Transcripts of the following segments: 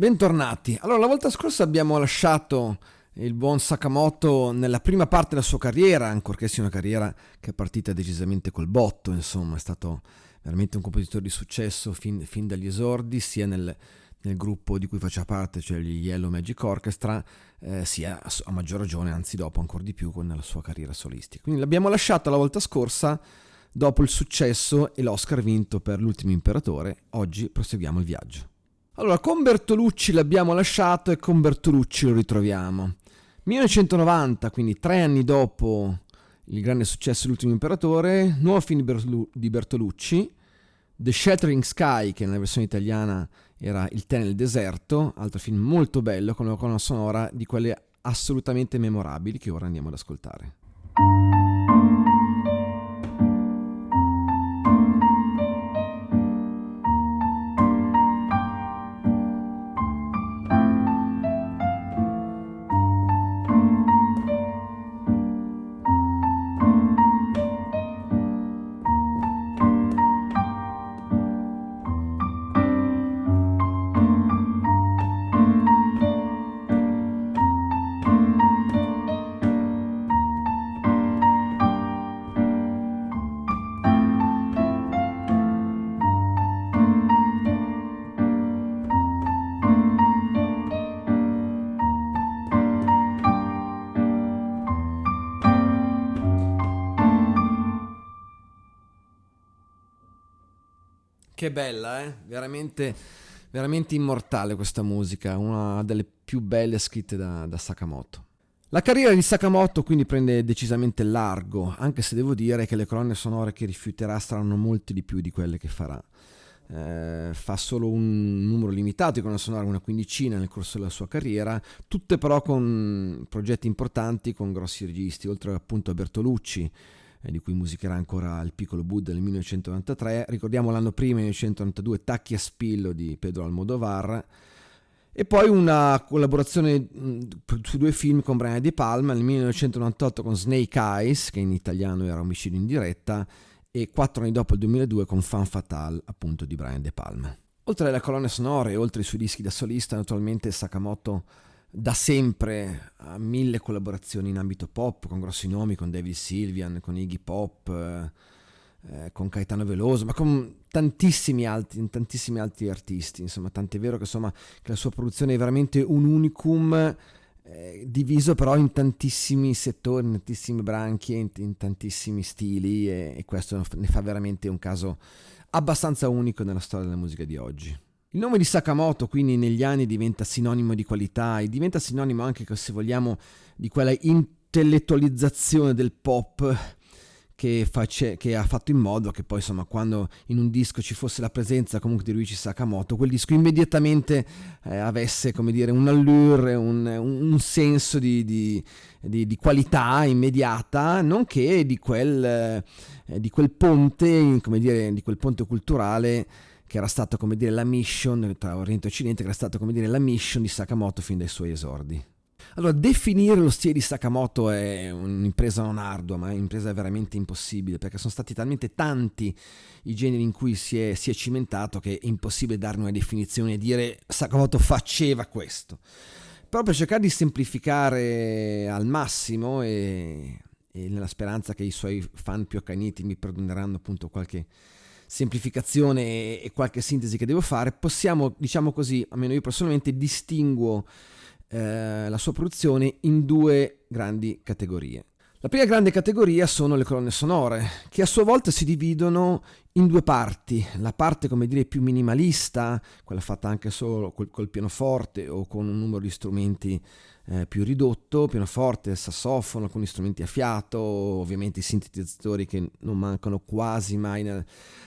Bentornati. Allora, la volta scorsa abbiamo lasciato il buon Sakamoto nella prima parte della sua carriera, ancorché sia una carriera che è partita decisamente col botto, insomma, è stato veramente un compositore di successo fin, fin dagli esordi, sia nel, nel, gruppo di cui faceva parte, cioè gli Yellow Magic Orchestra, eh, sia a, maggior ragione, anzi dopo ancora di più, con la sua carriera solistica. Quindi l'abbiamo lasciata la volta scorsa dopo il successo e l'Oscar vinto per L'ultimo imperatore, oggi proseguiamo il viaggio. Allora, con Bertolucci l'abbiamo lasciato e con Bertolucci lo ritroviamo. 1990, quindi tre anni dopo il grande successo L'ultimo imperatore, nuovo film di Bertolucci, The Shattering Sky, che nella versione italiana era Il tè nel deserto, altro film molto bello con una colonna sonora di quelle assolutamente memorabili che ora andiamo ad ascoltare. Che bella, eh? Veramente, veramente immortale questa musica, una delle più belle scritte da, da Sakamoto. La carriera di Sakamoto quindi prende decisamente largo, anche se devo dire che le colonne sonore che rifiuterà saranno molte di più di quelle che farà. Eh, fa solo un numero limitato di colonne sonore, una quindicina nel corso della sua carriera, tutte però con progetti importanti, con grossi registi, oltre appunto a Bertolucci, di cui musicherà ancora il piccolo Buddha nel 1993. Ricordiamo l'anno prima, 1992, Tacchi a spillo di Pedro Almodovar. E poi una collaborazione su due film con Brian De Palma nel 1998 con Snake Eyes, che in italiano era Omicidio in diretta, e quattro anni dopo il 2002 con Fan Fatale, appunto di Brian De Palma. Oltre alle colonne sonore e oltre ai suoi dischi da solista, naturalmente Sakamoto da sempre ha mille collaborazioni in ambito pop con grossi nomi, con David Sylvian, con Iggy Pop, eh, eh, con Caetano Veloso, ma con tantissimi altri, tantissimi altri artisti. Insomma, tant'è vero che, insomma, che la sua produzione è veramente un unicum. Eh, diviso però in tantissimi settori, in tantissimi branchi, in, in tantissimi stili e, e questo ne fa veramente un caso abbastanza unico nella storia della musica di oggi. Il nome di Sakamoto quindi negli anni diventa sinonimo di qualità e diventa sinonimo anche, se vogliamo, di quella intellettualizzazione del pop che, face, che, ha fatto in modo che poi insomma quando in un disco ci fosse la presenza comunque di Ryuichi Sakamoto quel disco immediatamente eh, avesse come dire un allure, un, un senso di, di, di, di, qualità immediata nonché di quel, eh, di quel ponte come dire di quel ponte culturale che era stato come dire la mission tra Oriente e Occidente, che era stato come dire la mission di Sakamoto fin dai suoi esordi. Allora, definire lo stile di Sakamoto è un'impresa non ardua, ma è un'impresa veramente impossibile, perché sono stati talmente tanti i generi in cui si è, si è cimentato che è impossibile darne una definizione e dire Sakamoto faceva questo. Però per cercare di semplificare al massimo e, e nella speranza che i suoi fan più accaniti mi perdoneranno appunto qualche semplificazione e qualche sintesi che devo fare, possiamo, diciamo così, almeno io personalmente distinguo eh, la sua produzione in due grandi categorie. La prima grande categoria sono le colonne sonore, che a sua volta si dividono in due parti. La parte, come dire, più minimalista, quella fatta anche solo col, col pianoforte o con un numero di strumenti eh, più ridotto, pianoforte, sassofono, alcuni strumenti a fiato, ovviamente i sintetizzatori che non mancano quasi mai nel,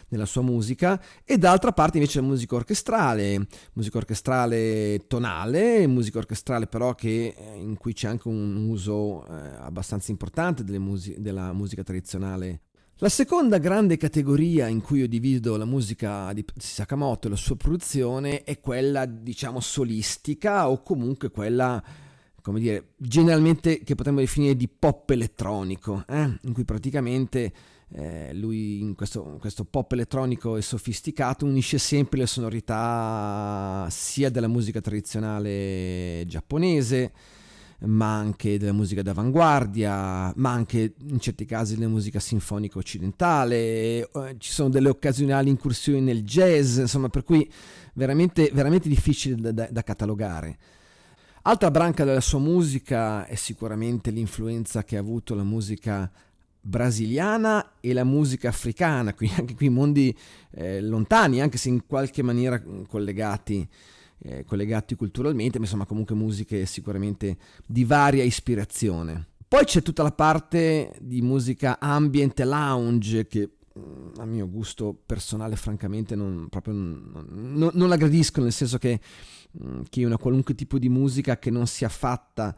nella sua musica, e d'altra parte invece la musica orchestrale, musica orchestrale tonale, musica orchestrale però che, eh, in cui c'è anche un uso eh, abbastanza importante mus- della musica tradizionale la seconda grande categoria in cui io divido la musica di Sakamoto e la sua produzione è quella, diciamo, solistica o comunque quella come dire, generalmente che potremmo definire di pop elettronico, eh? in cui praticamente eh, lui in questo, questo, pop elettronico e sofisticato unisce sempre le sonorità sia della musica tradizionale giapponese, ma anche della musica d'avanguardia, ma anche in certi casi della musica sinfonica occidentale, eh, ci sono delle occasionali incursioni nel jazz, insomma, per cui veramente, veramente difficile da, da, da catalogare. Altra branca della sua musica è sicuramente l'influenza che ha avuto la musica brasiliana e la musica africana, quindi anche qui mondi eh, lontani, anche se in qualche maniera collegati, eh, collegati culturalmente, ma insomma comunque musiche sicuramente di varia ispirazione. Poi c'è tutta la parte di musica ambient lounge che mm, a mio gusto personale francamente non, proprio non, non la gradisco, nel senso che, mm, che una qualunque tipo di musica che non sia fatta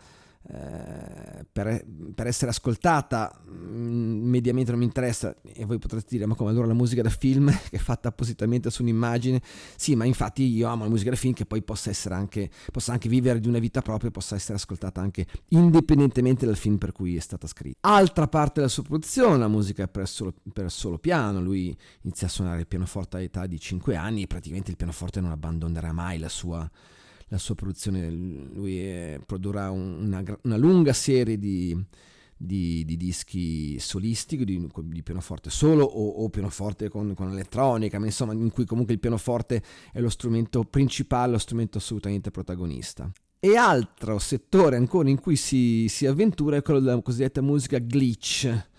eh, per, per, essere ascoltata mm, mediamente non mi interessa e voi potrete dire ma come allora la musica da film che è fatta appositamente su un'immagine? Sì ma infatti io amo la musica da film che poi possa essere anche possa anche vivere di una vita propria possa essere ascoltata anche indipendentemente dal film per cui è stata scritta. Altra parte della sua produzione la musica per solo, per solo piano. Lui inizia a suonare il pianoforte all'età di 5 anni e praticamente il pianoforte non abbandonerà mai la sua la sua produzione, lui è, produrrà una, una, lunga serie di, di, di dischi solistici, di, di, pianoforte solo o, o pianoforte con, con, elettronica, ma insomma in cui comunque il pianoforte è lo strumento principale, lo strumento assolutamente protagonista. E altro settore ancora in cui si, si avventura è quello della cosiddetta musica glitch,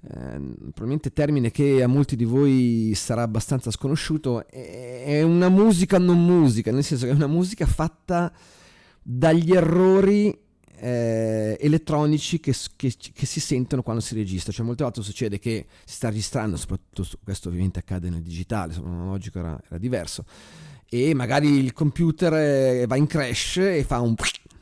eh, probabilmente termine che a molti di voi sarà abbastanza sconosciuto, è una musica non musica, nel senso che è una musica fatta dagli errori eh, elettronici che, che, che, si sentono quando si registra. Cioè, molte volte succede che si sta registrando, soprattutto questo ovviamente accade nel digitale, l'analogico era, era diverso, e magari il computer eh, va in crash e fa un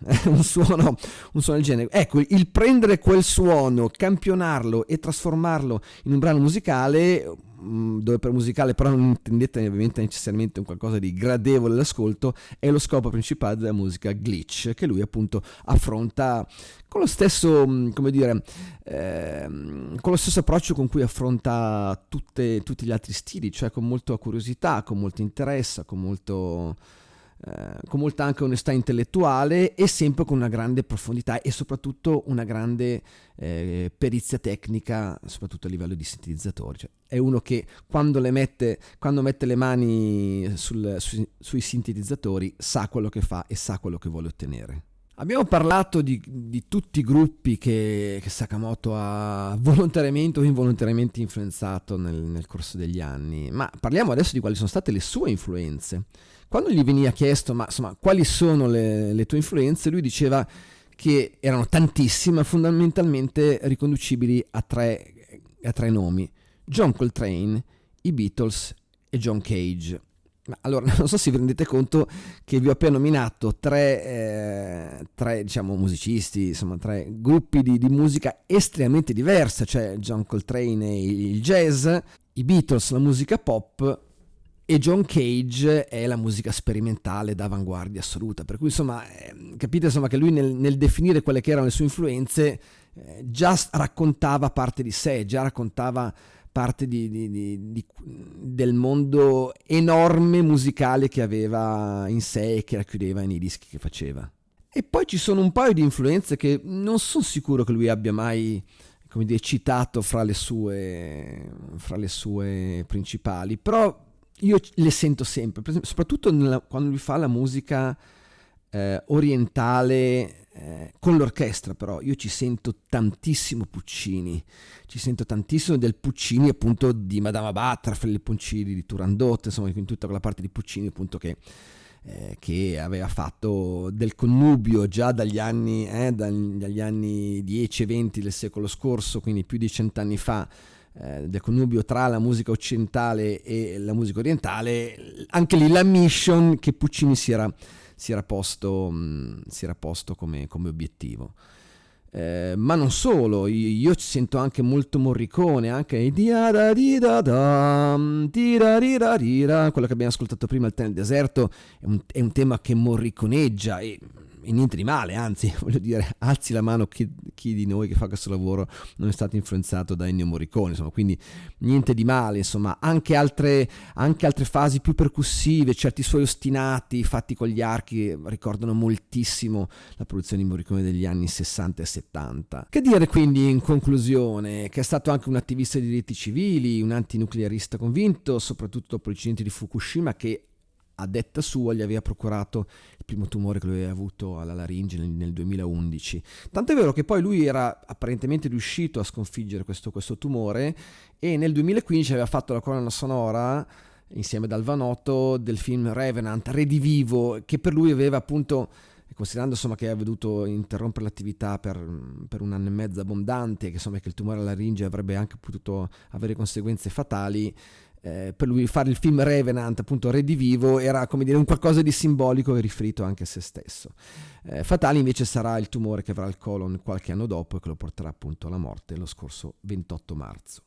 un suono, un suono del genere. Ecco, il prendere quel suono, campionarlo e trasformarlo in un brano musicale, mm, dove per musicale però non intendete ovviamente necessariamente un qualcosa di gradevole all'ascolto, è lo scopo principale della musica glitch, che lui appunto affronta con lo stesso, mm, come dire, eh, con lo stesso approccio con cui affronta tutte, tutti gli altri stili, cioè con molta curiosità, con molto interesse, con molto eh, con molta anche onestà intellettuale e sempre con una grande profondità e soprattutto una grande eh, perizia tecnica, soprattutto a livello di sintetizzatori. Cioè, è uno che quando, le mette, quando mette le mani sul, su, sui sintetizzatori sa quello che fa e sa quello che vuole ottenere. Abbiamo parlato di, di tutti i gruppi che, che, Sakamoto ha volontariamente o involontariamente influenzato nel, nel corso degli anni, ma parliamo adesso di quali sono state le sue influenze. Quando gli veniva chiesto, ma insomma, quali sono le, le tue influenze, lui diceva che erano tantissime, fondamentalmente riconducibili a tre, a tre nomi, John Coltrane, i Beatles e John Cage. Allora, non so se vi rendete conto che vi ho appena nominato tre, eh, tre diciamo, musicisti, insomma, tre gruppi di, di, musica estremamente diversa, cioè John Coltrane il jazz, i Beatles la musica pop e John Cage è la musica sperimentale d'avanguardia assoluta, per cui insomma eh, capite insomma, che lui nel, nel, definire quelle che erano le sue influenze eh, già raccontava parte di sé, già raccontava parte di, di, di, del mondo enorme musicale che aveva in sé e che racchiudeva nei dischi che faceva. E poi ci sono un paio di influenze che non sono sicuro che lui abbia mai come dire, citato fra le sue, fra le sue principali, però io le sento sempre, soprattutto nella, quando lui fa la musica eh, orientale eh, con l'orchestra, però. Io ci sento tantissimo Puccini, ci sento tantissimo del Puccini appunto di Madama Batra, Felipe Puccini, di Turandot, insomma in tutta quella parte di Puccini appunto che, eh, che aveva fatto del connubio già dagli anni, eh, dagli anni 10 e 20 del secolo scorso, quindi più di cent'anni fa, eh, del connubio tra la musica occidentale e la musica orientale, anche lì la mission che Puccini si era, si era posto, mh, mm, si era posto come, come obiettivo. Eh, ma non solo, io, io sento anche molto Morricone, anche quello che abbiamo ascoltato prima, il nel deserto, è un, è un tema che morriconeggia e e niente di male, anzi, voglio dire, alzi la mano chi, chi, di noi che fa questo lavoro non è stato influenzato da Ennio Morricone, insomma, quindi niente di male, insomma, anche altre, anche altre fasi più percussive, certi suoi ostinati fatti con gli archi ricordano moltissimo la produzione di Morricone degli anni 60 e 70. Che dire quindi in conclusione, che è stato anche un attivista dei diritti civili, un antinuclearista convinto, soprattutto dopo l'incidente di Fukushima che a detta sua gli aveva procurato il primo tumore che lui aveva avuto alla laringe nel, nel 2011. Tanto è vero che poi lui era apparentemente riuscito a sconfiggere questo, questo tumore e nel 2015 aveva fatto la colonna sonora insieme ad Alvanotto del film Revenant, Redivivo, che per lui aveva appunto considerando insomma, che aveva dovuto interrompere l'attività per, per, un anno e mezzo abbondante, che, insomma, che il tumore alla laringe avrebbe anche potuto avere conseguenze fatali, eh, per lui fare il film Revenant, appunto Redivivo, era come dire un qualcosa di simbolico e riferito anche a se stesso. Eh, fatale invece sarà il tumore che avrà il colon qualche anno dopo e che lo porterà appunto alla morte lo scorso 28 marzo.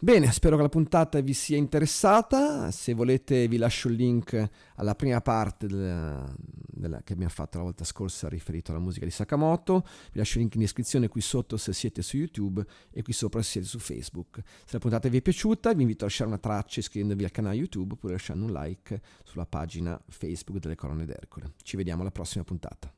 Bene, spero che la puntata vi sia interessata. Se volete vi lascio il link alla prima parte della, della, che abbiamo fatto la volta scorsa riferito alla musica di Sakamoto. Vi lascio il link in descrizione qui sotto se siete su YouTube e qui sopra se siete su Facebook. Se la puntata vi è piaciuta vi invito a lasciare una traccia iscrivendovi al canale YouTube oppure lasciando un like sulla pagina Facebook delle colonne d'Ercole. Ci vediamo alla prossima puntata.